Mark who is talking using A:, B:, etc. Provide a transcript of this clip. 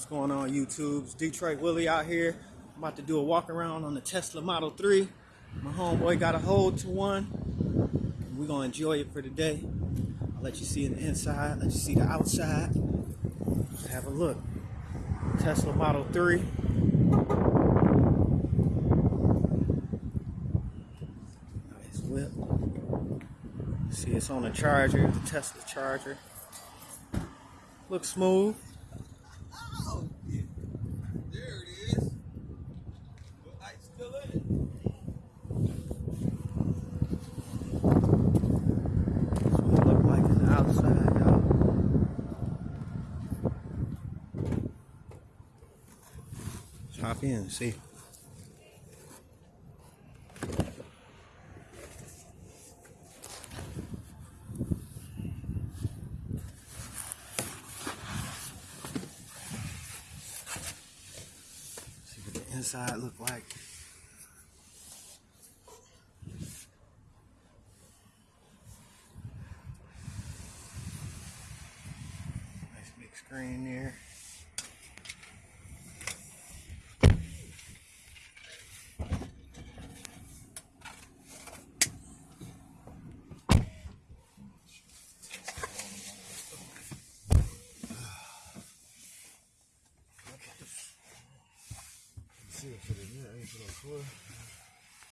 A: What's going on YouTube? It's Detroit Willie out here. I'm about to do a walk around on the Tesla Model 3. My homeboy got a hold to one. We're gonna enjoy it for today. I'll let you see the inside, let you see the outside. Have a look. Tesla Model 3. Nice whip. See it's on the charger, the Tesla charger. Looks smooth.
B: Oh, yeah. There it is. The light's still in it.
A: That's what it look like on the outside, y'all. Let's hop in and see. See what the inside look like. Nice big screen there.
B: Всех времени.